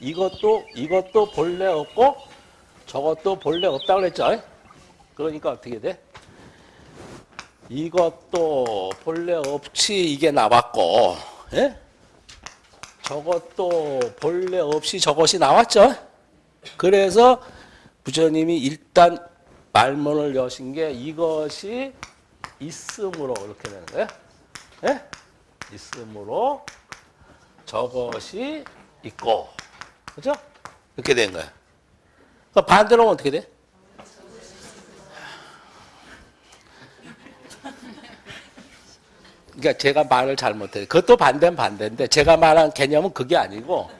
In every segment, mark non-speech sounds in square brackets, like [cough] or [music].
이것도 이것도 본래 없고 저것도 본래 없다 그랬죠? 그러니까 어떻게 돼? 이것도 본래 없이 이게 나왔고, 예? 저것도 본래 없이 저것이 나왔죠? 그래서 부처님이 일단 말문을 여신 게 이것이 있음으로 이렇게 되는 거예요. 예? 있음으로 저것이 있고, 그죠? 이렇게 된 거야. 그 반대로 하면 어떻게 돼? 그러니까 제가 말을 잘못해. 그것도 반대는 반대인데 제가 말한 개념은 그게 아니고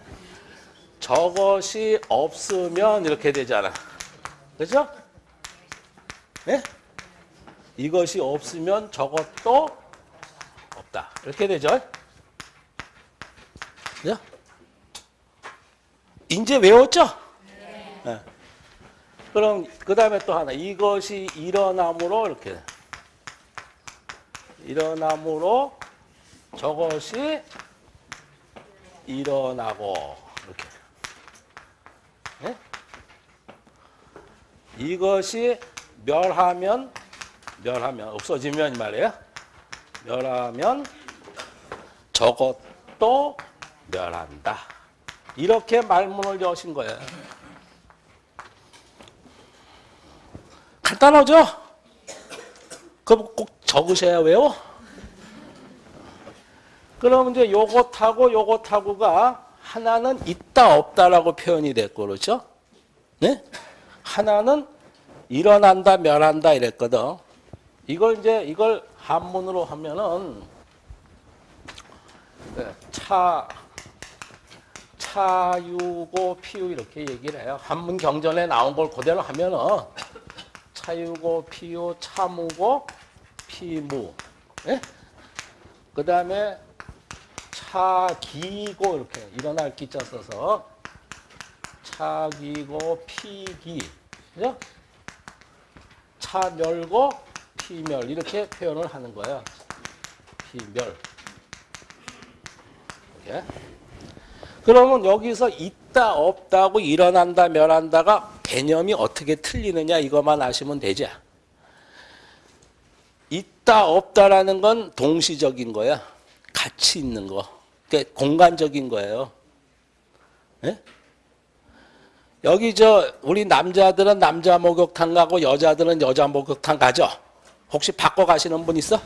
저것이 없으면 이렇게 되잖아. 그죠? 예? 이것이 없으면 저것도 없다. 이렇게 되죠? 그죠? 이제 외웠죠? 네. 그럼 그 다음에 또 하나 이것이 일어남으로 이렇게 일어남으로 저것이 일어나고 이렇게 네? 이것이 멸하면 멸하면 없어지면 이 말이에요 멸하면 저것도 멸한다 이렇게 말문을 여신 거예요 간단하죠? 그럼 꼭 적으셔야 외워? 그럼 이제 요것하고 요것하고가 하나는 있다 없다라고 표현이 됐고 그렇죠? 네? 하나는 일어난다 멸한다 이랬거든. 이걸 이제 이걸 한문으로 하면은 네, 차 차유고 피유 이렇게 얘기를 해요. 한문 경전에 나온 걸 그대로 하면은 차유고 피유 차무고 피무 예? 그 다음에 차기고 이렇게 일어날 기자 써서 차기고 피기 그죠? 차멸고 피멸 이렇게 표현을 하는 거예요. 피멸 이렇게. 그러면 여기서 있다 없다고 일어난다 멸한다가 개념이 어떻게 틀리느냐 이것만 아시면 되죠. 있다 없다라는 건 동시적인 거야. 같이 있는 거. 그러니까 공간적인 거예요. 네? 여기 저 우리 남자들은 남자 목욕탕 가고 여자들은 여자 목욕탕 가죠. 혹시 바꿔 가시는 분 있어?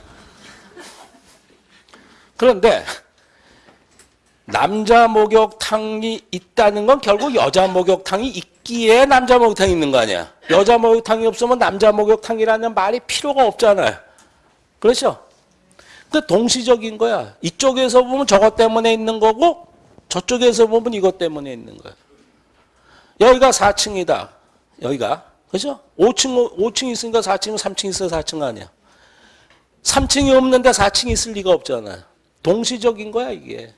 그런데 남자 목욕탕이 있다는 건 결국 여자 목욕탕이 있기에 남자 목욕탕이 있는 거 아니야. 여자 목욕탕이 없으면 남자 목욕탕이라는 말이 필요가 없잖아요. 그렇죠? 그 동시적인 거야. 이쪽에서 보면 저것 때문에 있는 거고 저쪽에서 보면 이것 때문에 있는 거야. 여기가 4층이다. 여기가. 그죠? 5층, 5층 있으니까 4층, 3층 있어 4층 아니야. 3층이 없는데 4층이 있을 리가 없잖아요. 동시적인 거야, 이게.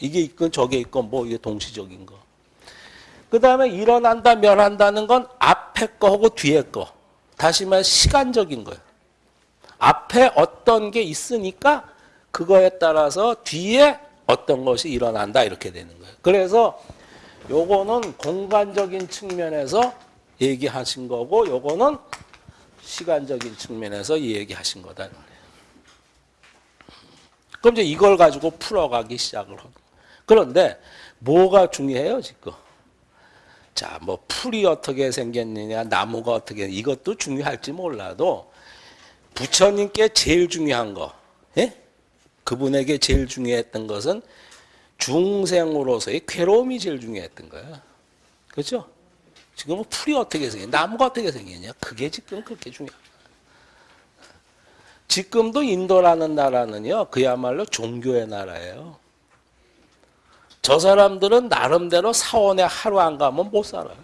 이게 있건 저게 있건 뭐 이게 동시적인 거. 그 다음에 일어난다, 멸한다는 건 앞에 거하고 뒤에 거. 다시 말해 시간적인 거예요. 앞에 어떤 게 있으니까 그거에 따라서 뒤에 어떤 것이 일어난다 이렇게 되는 거예요. 그래서 요거는 공간적인 측면에서 얘기하신 거고 요거는 시간적인 측면에서 얘기하신 거다. 그럼 이제 이걸 가지고 풀어가기 시작을 하고. 그런데 뭐가 중요해요 지금? 자, 뭐 풀이 어떻게 생겼느냐, 나무가 어떻게 이것도 중요할지 몰라도 부처님께 제일 중요한 거, 예? 그분에게 제일 중요했던 것은 중생으로서의 괴로움이 제일 중요했던 거야. 그렇죠? 지금은 풀이 어떻게 생겼냐, 나무가 어떻게 생겼냐, 그게 지금 그렇게 중요해. 지금도 인도라는 나라는요, 그야말로 종교의 나라예요. 저 사람들은 나름대로 사원에 하루 안 가면 못 살아요.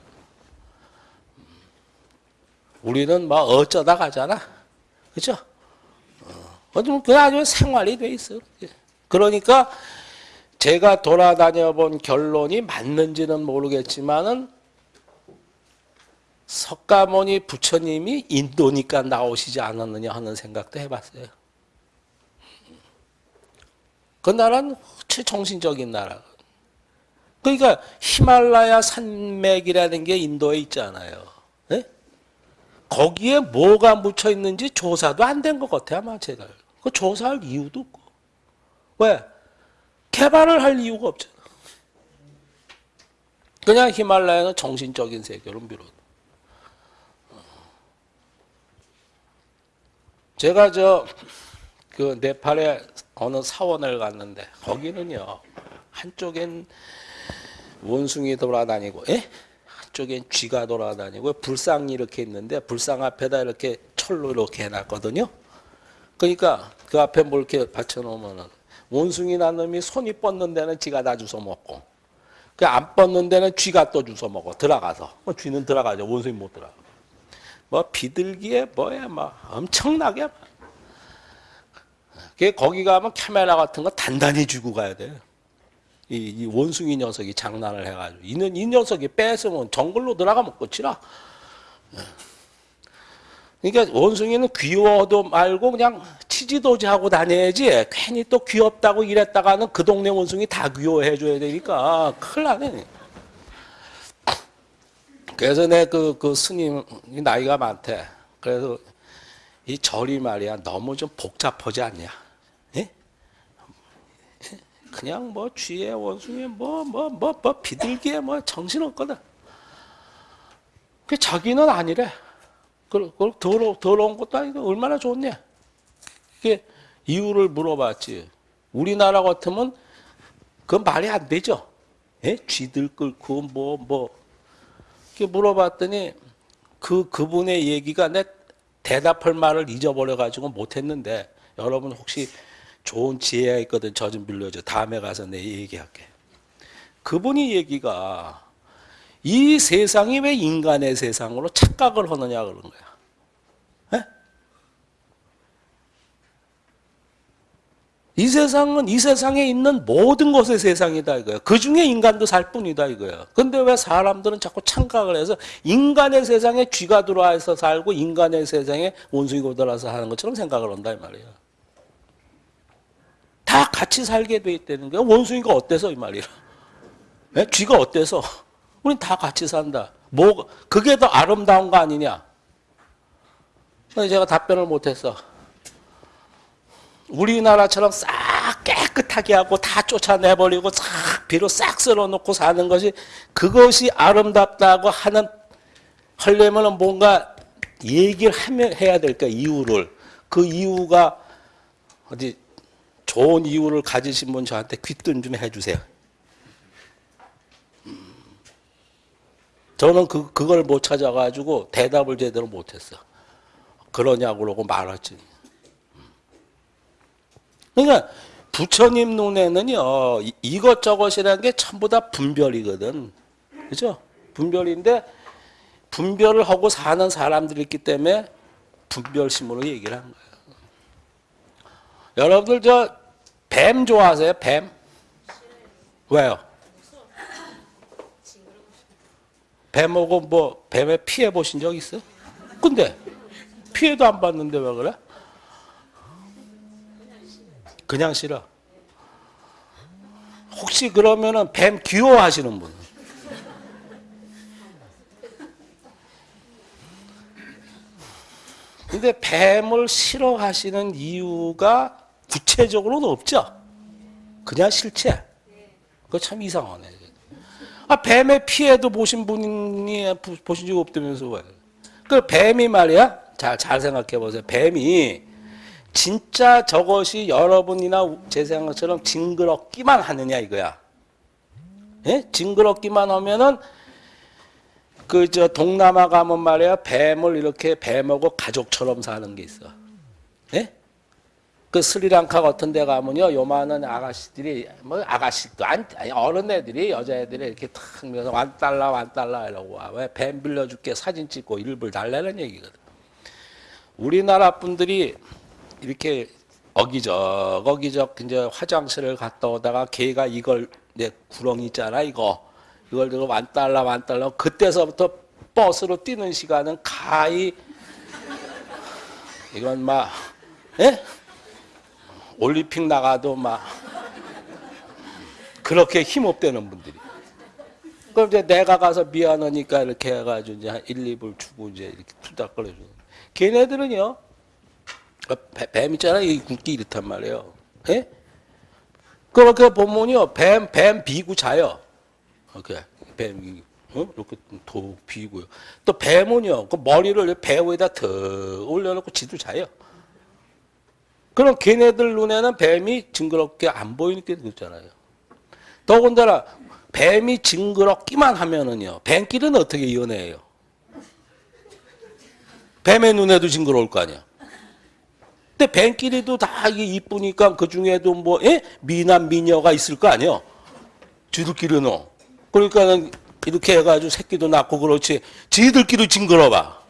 우리는 막 어쩌다 가잖아. 그죠? 어, 그 아주 생활이 돼 있어요. 그러니까 제가 돌아다녀 본 결론이 맞는지는 모르겠지만은 석가모니 부처님이 인도니까 나오시지 않았느냐 하는 생각도 해봤어요. 그 나라는 최정신적인 나라. 그러니까 히말라야 산맥이라는 게 인도에 있잖아요. 예? 거기에 뭐가 묻혀 있는지 조사도 안 된 것 같아요, 아마 제가. 그 조사할 이유도 없고. 왜? 개발을 할 이유가 없잖아. 그냥 히말라야는 정신적인 세계로 비롯. 제가 저 그 네팔에 어느 사원을 갔는데 거기는요 한쪽엔 원숭이 돌아다니고, 예? 한쪽엔 쥐가 돌아다니고 불상이 이렇게 있는데 불상 앞에다 이렇게 철로 이렇게 해놨거든요. 그러니까 그 앞에 뭘 이렇게 받쳐놓으면은 원숭이 난 놈이 손이 뻗는 데는 쥐가 다 주워 먹고, 그 안 뻗는 데는 쥐가 또 주워 먹어 들어가서. 뭐 쥐는 들어가죠. 원숭이 못 들어가. 뭐 비둘기에 뭐야 막 엄청나게 막. 그 거기 가면 카메라 같은 거 단단히 쥐고 가야 돼. 이, 이 원숭이 녀석이 장난을 해가지고 이는 이 녀석이 뺏으면 정글로 들어가면 끝이라. 그러니까 원숭이는 귀여워도 말고 그냥 치지도지 하고 다녀야지 괜히 또 귀엽다고 이랬다가는 그 동네 원숭이 다 귀여워해 줘야 되니까 큰일 나네. 그래서 내 그 그 스님이 나이가 많대. 그래서 이 절이 말이야 너무 좀 복잡하지 않냐? 예? 그냥 뭐 쥐에 원숭이 뭐 뭐 뭐 뭐 비둘기에 뭐 정신 없거든. 그 자기는 아니래. 그, 그 더러 더러운 것도 아니고 얼마나 좋냐? 그게 이유를 물어봤지. 우리나라 같으면 그 말이 안 되죠. 예? 쥐들 끌고 뭐 뭐. 이렇게 물어봤더니 그 그분의 얘기가 내 대답할 말을 잊어버려 가지고 못 했는데 여러분 혹시 좋은 지혜가 있거든 저 좀 빌려줘 다음에 가서 내 얘기할게 그분이 얘기가 이 세상이 왜 인간의 세상으로 착각을 하느냐 그런 거야 에? 이 세상은 이 세상에 있는 모든 것의 세상이다 이거야. 그 중에 인간도 살 뿐이다 이거야. 근데 왜 사람들은 자꾸 착각을 해서 인간의 세상에 쥐가 들어와서 살고 인간의 세상에 원숭이가 들어와서 사는 것처럼 생각을 한다 이 말이야. 다 같이 살게 돼 있다는 거야. 원숭이가 어때서 이 말이야. 에? 쥐가 어때서? 우린 다 같이 산다. 뭐 그게 더 아름다운 거 아니냐? 제가 답변을 못했어. 우리나라처럼 싹 깨끗하게 하고 다 쫓아내버리고 싹 비로 싹 쓸어놓고 사는 것이 그것이 아름답다고 하는 하려면 뭔가 얘기를 하면 해야 될까 이유를 그 이유가 어디 좋은 이유를 가지신 분 저한테 귀뜸 좀 해주세요. 저는 그 그걸 못 찾아가지고 대답을 제대로 못했어. 그러냐고 그러고 말았지. 그러니까 부처님 눈에는요 이- 이것저것이라는 게 전부 다 분별이거든, 그죠? 분별인데 분별을 하고 사는 사람들이 있기 때문에 분별심으로 얘기를 한 거예요. 여러분들 저 뱀 좋아하세요? 뱀? 왜요? 뱀하고 뭐 뱀에 피해 보신 적 있어? 근데 피해도 안 받는데 왜 그래? 그냥 싫어. 혹시 그러면은 뱀 귀여워하시는 분? 근데 뱀을 싫어하시는 이유가 구체적으로는 없죠. 그냥 싫지. 그거 참 이상하네. 아, 뱀의 피해도 보신 분이 부- 보신 적 없다면서 왜? 그 뱀이 말이야. 잘, 잘 생각해 보세요. 뱀이 진짜 저것이 여러분이나 제 생각처럼 징그럽기만 하느냐 이거야. 예? 징그럽기만 하면은 그 저 동남아 가면 말이야 뱀을 이렇게 뱀하고 가족처럼 사는 게 있어. 예? 그 스리랑카 같은 데 가면요 요만한 아가씨들이 뭐 아가씨도 안 아니, 어른 애들이 여자애들이 이렇게 탁 밀어서 완 달러 완 달러 이러고 와. 왜 뱀 빌려줄게 사진 찍고 일불 달라는 얘기거든. 우리나라 분들이 이렇게 어기적 어기적 이제 화장실을 갔다 오다가 걔가 이걸 이제 구렁이 있잖아 이거 이걸 들고 만 달러 그때서부터 버스로 뛰는 시간은 가히 이건 막 예? 올림픽 나가도 막 그렇게 힘없대는 분들이. 그럼 이제 내가 가서 미안하니까 이렇게 해가지고 이제 한 1, 2불 주고 이제 이렇게 투닥거려주는. 걔네들은요, 그 뱀, 뱀 있잖아. 이 굵기 이렇단 말이에요. 예? 그렇게 보면요, 뱀, 뱀 비고 자요. 이렇게, 뱀, 어? 이렇게 도 비고요. 또 뱀은요, 그 머리를 배 위에다 더 올려놓고 지도 자요. 그럼 걔네들 눈에는 뱀이 징그럽게 안 보이니까 그렇잖아요. 더군다나 뱀이 징그럽기만 하면은요. 뱀끼리는 어떻게 연애해요? 뱀의 눈에도 징그러울 거 아니야. 근데 뱀끼리도 다 이게 이쁘니까 그 중에도 뭐 예? 미남 미녀가 있을 거 아니야. 쥐들끼리는. 그러니까는 이렇게 해가지고 새끼도 낳고 그렇지. 지들끼리 징그러봐.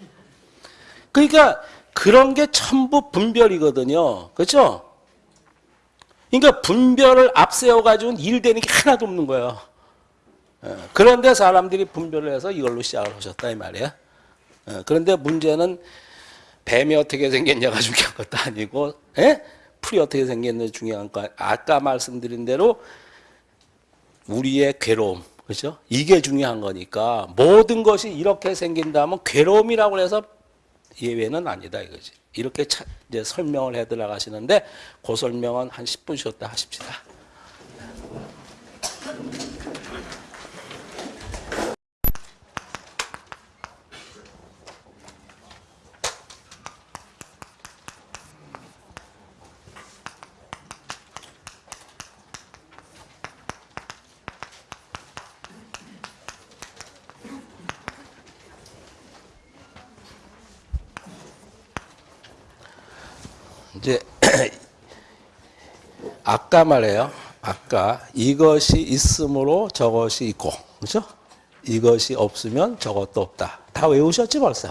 그러니까 그런 게 전부 분별이거든요. 그렇죠? 그러니까 분별을 앞세워가지고 일 되는 게 하나도 없는 거예요. 예, 그런데 사람들이 분별을 해서 이걸로 시작을 하셨다 이 말이야. 예, 그런데 문제는 뱀이 어떻게 생겼냐가 [laughs] 중요한 것도 아니고 예? 풀이 어떻게 생겼냐 중요한 거 아까 말씀드린 대로 우리의 괴로움 그렇죠? 이게 중요한 거니까 모든 것이 이렇게 생긴다면 괴로움이라고 해서 예외는 아니다 이거지. 이렇게 차, 이제 설명을 해 들어가시는데 그 설명은 한 10분 쉬었다 하십시다. 이제 아까 말해요. 아까 이것이 있으므로 저것이 있고, 그렇죠? 이것이 없으면 저것도 없다. 다 외우셨지 벌써?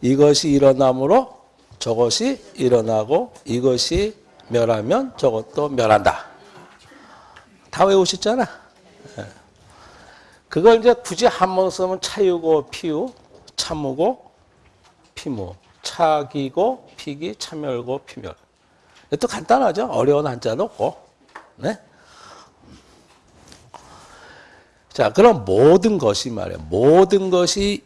이것이 일어나므로 저것이 일어나고 이것이 멸하면 저것도 멸한다. 다 외우셨잖아. 예. 그걸 이제 굳이 한 번 쓰면 차유고 피유, 참무고 피무. 차기고 피기 참멸고 피멸. 또 간단하죠. 어려운 한자도 없고. 네. 자, 그럼 모든 것이 말이에요. 모든 것이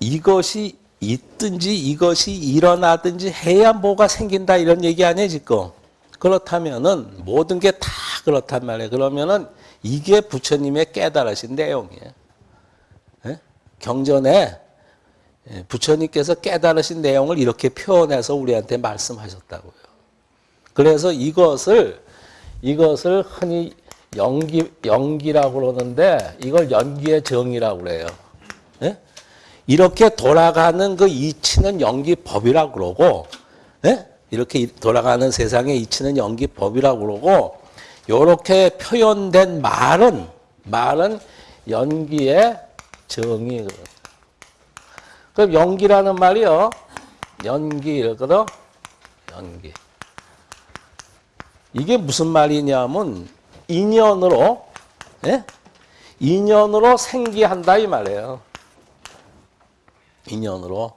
이것이 있든지 이것이 일어나든지 해야 뭐가 생긴다 이런 얘기 아니에요, 지금. 그렇다면은 모든 게 다 그렇단 말이에요. 그러면은 이게 부처님의 깨달으신 내용이에요. 네? 경전에 예, 부처님께서 깨달으신 내용을 이렇게 표현해서 우리한테 말씀하셨다고요. 그래서 이것을 이것을 흔히 연기 연기라고 그러는데 이걸 연기의 정이라고 그래요. 예? 이렇게 돌아가는 그 이치는 연기법이라고 그러고 예? 이렇게 돌아가는 세상의 이치는 연기법이라고 그러고 이렇게 표현된 말은 말은 연기의 정이 그럼 연기라는 말이요. 연기 이거든. 연기. 이게 무슨 말이냐면 인연으로 예? 인연으로 생기한다 이 말이에요. 인연으로.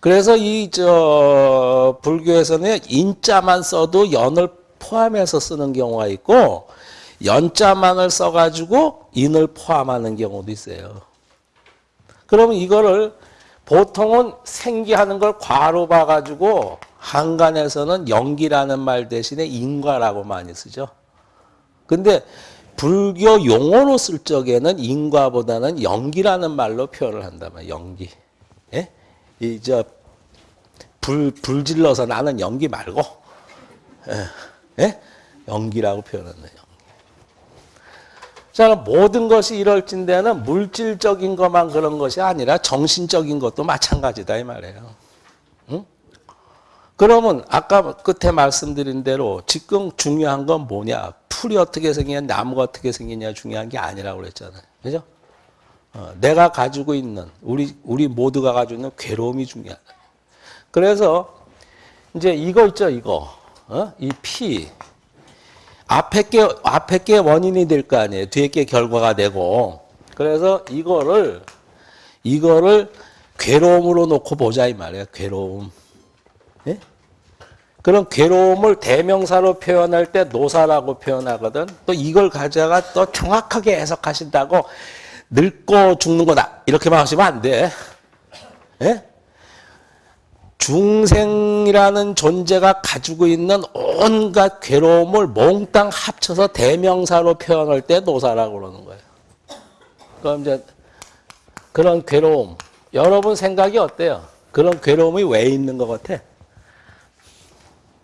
그래서 이 저 불교에서는 인자만 써도 연을 포함해서 쓰는 경우가 있고 연자만을 써가지고 인을 포함하는 경우도 있어요. 그러면 이거를 보통은 생기하는 걸 과로 봐가지고 한간에서는 연기라는 말 대신에 인과라고 많이 쓰죠. 근데 불교 용어로 쓸 적에는 인과보다는 연기라는 말로 표현을 한다면 연기. 예? 이저 불, 불 질러서 나는 연기 말고 예? 예? 연기라고 표현하는 요 자, 모든 것이 이럴진대는 물질적인 것만 그런 것이 아니라 정신적인 것도 마찬가지다 이 말이에요. 응? 그러면 아까 끝에 말씀드린 대로 지금 중요한 건 뭐냐? 풀이 어떻게 생기냐, 나무가 어떻게 생기냐 중요한 게 아니라고 그랬잖아요. 그죠? 어, 내가 가지고 있는 우리 우리 모두가 가지고 있는 괴로움이 중요하다. 그래서 이제 이거 있죠, 이거. 어? 이 피. 앞에 게 앞에 게 원인이 될 거 아니에요. 뒤에 게 결과가 되고. 그래서 이거를 이거를 괴로움으로 놓고 보자 이 말이에요. 괴로움. 예? 그런 괴로움을 대명사로 표현할 때 노사라고 표현하거든. 또 이걸 가져가 또 정확하게 해석하신다고 늙고 죽는 거다. 이렇게만 하시면 안 돼. 예? 중생이라는 존재가 가지고 있는 온갖 괴로움을 몽땅 합쳐서 대명사로 표현할 때 노사라고 그러는 거예요. 그럼 이제 그런 괴로움, 여러분 생각이 어때요? 그런 괴로움이 왜 있는 것 같아?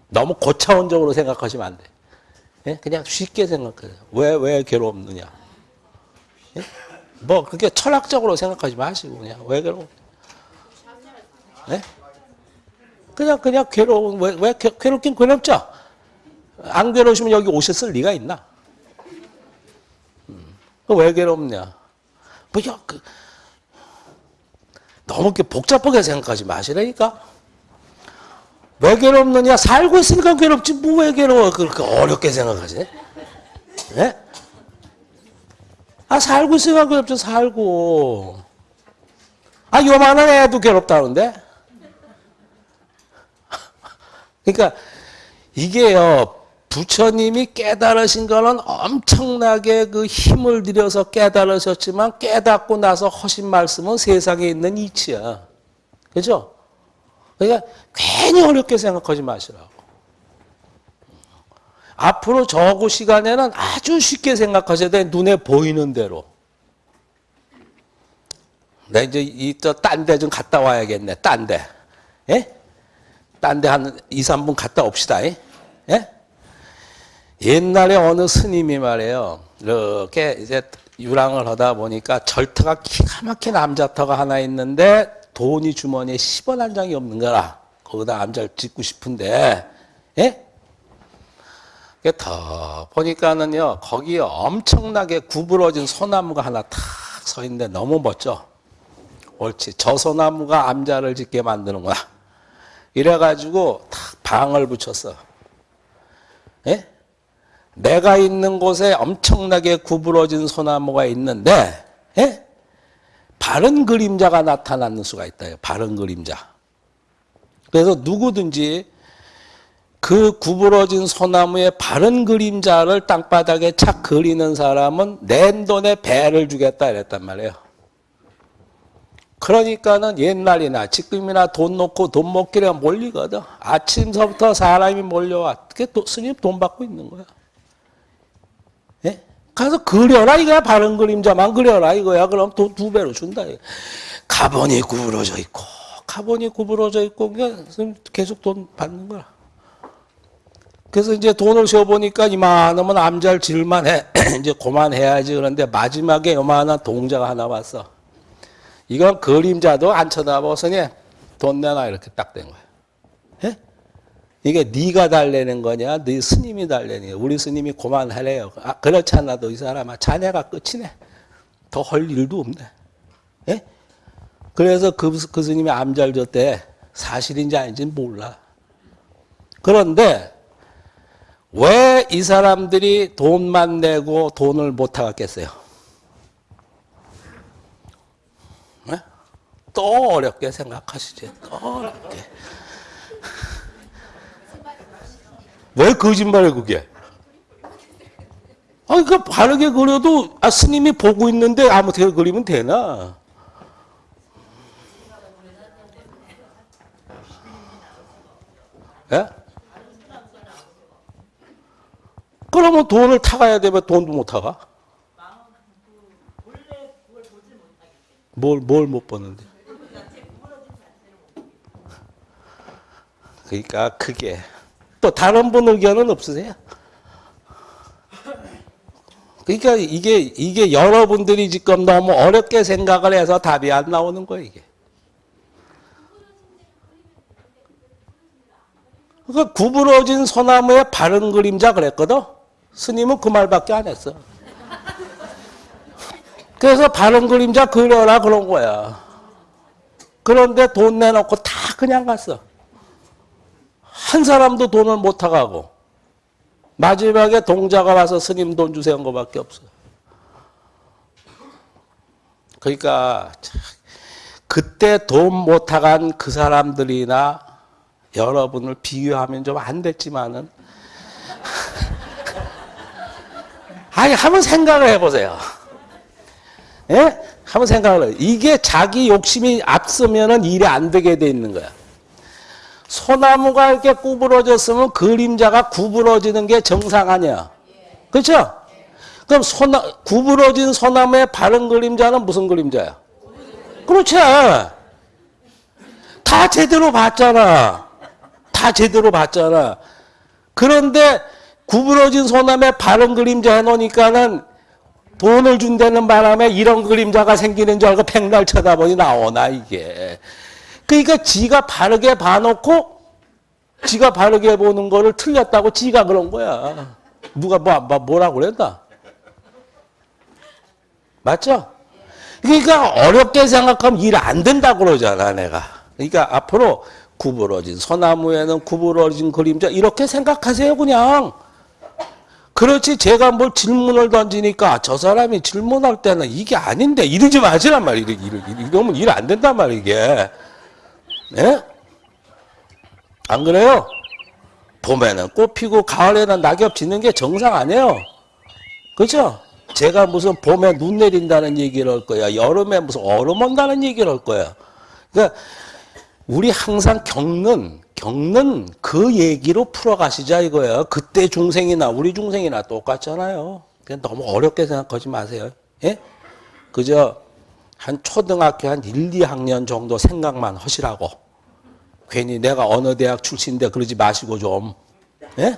너무 고차원적으로 생각하시면 안 돼. 예? 그냥 쉽게 생각해요. 왜, 왜 괴롭느냐? 예? 뭐, 그렇게 철학적으로 생각하지 마시고, 그냥, 왜 괴로워? 예? 그냥, 그냥 괴로운, 왜, 왜 괴, 괴롭긴 괴롭죠? 안 괴로우시면 여기 오셨을 리가 있나? 음, 왜 괴롭냐? 뭐, 야, 그, 너무 복잡하게 생각하지 마시라니까? 왜 괴롭느냐? 살고 있으니까 괴롭지, 뭐 왜 괴로워? 그렇게 어렵게 생각하지? 예? 아, 살고 있으니까 괴롭죠, 살고. 아, 요만한 애도 괴롭다는데? 그러니까, 이게요, 부처님이 깨달으신 거는 엄청나게 그 힘을 들여서 깨달으셨지만 깨닫고 나서 하신 말씀은 세상에 있는 이치야. 그죠? 그러니까 괜히 어렵게 생각하지 마시라고. 앞으로 저구 시간에는 아주 쉽게 생각하셔야 돼. 눈에 보이는 대로. 나 이제 이딴 데 좀 갔다 와야겠네. 딴 데. 예? 딴 데 한 2, 3분 갔다 옵시다. 예? 옛날에 어느 스님이 말이에요. 이렇게 이제 유랑을 하다 보니까 절터가 기가 막힌 암자터가 하나 있는데 돈이 주머니에 10원 한 장이 없는 거라. 거기다 암자를 짓고 싶은데, 예? 더 보니까는요, 거기에 엄청나게 구부러진 소나무가 하나 탁 서 있는데 너무 멋져. 옳지. 저 소나무가 암자를 짓게 만드는구나. 이래가지고 탁 방을 붙였어. 예? 내가 있는 곳에 엄청나게 구부러진 소나무가 있는데, 예? 바른 그림자가 나타나는 수가 있다. 바른 그림자. 그래서 누구든지 그 구부러진 소나무의 바른 그림자를 땅바닥에 착 그리는 사람은 낸 돈에 배를 주겠다 이랬단 말이에요. 그러니까는 옛날이나 지금이나 돈 놓고 돈 먹기를 몰리거든. 아침서부터 사람이 몰려와. 그게 스님 돈 받고 있는 거야. 예? 가서 그려라 이거야 바른 그림자만 그려라 이거야. 그럼 돈 두 배로 준다. 가본이 구부러져 있고 가본이 구부러져 있고 그러니까 계속 돈 받는 거야. 그래서 이제 돈을 세어보니까 이만하면 암잘 질만 해. [clears throat] 이제 그만해야지 그런데 마지막에 요만한 동자가 하나 왔어. 이건 그림자도 안 쳐다보서니 돈 내놔. 이렇게 딱 된 거야. 예? 이게 네가 달래는 거냐, 네 스님이 달래는 거냐. 우리 스님이 그만하래요. 아, 그렇지 않아도 이 사람아 자네가 끝이네. 더 할 일도 없네. 예? 그래서 그, 그 스님이 암잘 줬대. 사실인지 아닌지 몰라. 그런데 왜 이 사람들이 돈만 내고 돈을 못 하겠어요? 네? 또 어렵게 생각하시지. 또 어렵게. 왜 거짓말해 그게? 아, 그 바르게 그려도 아, 스님이 보고 있는데 아무렇게 그리면 되나? 예? 그러면 돈을 타가야 되면 돈도 못 타가? 뭘, 뭘못 버는데? 그러니까 그게 또 다른 분 의견은 없으세요? 그러니까 이게 이게 여러분들이 지금 너무 어렵게 생각을 해서 답이 안 나오는 거예요, 이게. 그러니까 구부러진 소나무의 바른 그림자 그랬거든. 스님은 그 말밖에 안 했어. 그래서 바른 그림자 그려라 그런 거야. 그런데 돈 내놓고 다 그냥 갔어. 한 사람도 돈을 못 타가고 마지막에 동자가 와서 스님 돈 주세요 한 거밖에 없어요. 그러니까 그때 돈 못 타간 그 사람들이나 여러분을 비교하면 좀 안 됐지만은 [laughs] 아니 한번 생각을 해보세요. 예? 한번 생각을 해. 이게 자기 욕심이 앞서면은 일이 안 되게 돼 있는 거야. 소나무가 이렇게 구부러졌으면 그림자가 구부러지는 게 정상 아니야. 그렇죠? 그럼 소나, 구부러진 소나무의 바른 그림자는 무슨 그림자야? 그렇지. 다 제대로 봤잖아. 다 제대로 봤잖아. 그런데 구부러진 소나무에 바른 그림자 해놓으니까는 돈을 준다는 바람에 이런 그림자가 생기는 줄 알고 백날 쳐다보니 나오나 이게. 그러니까 지가 바르게 봐놓고 지가 바르게 보는 거를 틀렸다고 지가 그런 거야. 누가 뭐, 뭐 뭐라고 그랬나? 맞죠? 그러니까 어렵게 생각하면 일 안 된다고 그러잖아 내가. 그러니까 앞으로 구부러진 소나무에는 구부러진 그림자 이렇게 생각하세요 그냥. 그렇지 제가 뭘 질문을 던지니까 저 사람이 질문할 때는 이게 아닌데 이러지 마시란 말이야. 이러면 일 안 된단 말이야 이게. 예? 안 그래요? 봄에는 꽃 피고 가을에는 낙엽 지는 게 정상 아니에요. 그죠? 제가 무슨 봄에 눈 내린다는 얘기를 할 거야. 여름에 무슨 얼음 온다는 얘기를 할 거야. 그러니까 우리 항상 겪는 겪는 그 얘기로 풀어가시자 이거예요. 그때 중생이나 우리 중생이나 똑같잖아요. 그냥 너무 어렵게 생각하지 마세요. 예? 그저 한 초등학교 한 1, 2학년 정도 생각만 하시라고. 괜히 내가 어느 대학 출신인데 그러지 마시고 좀. 예?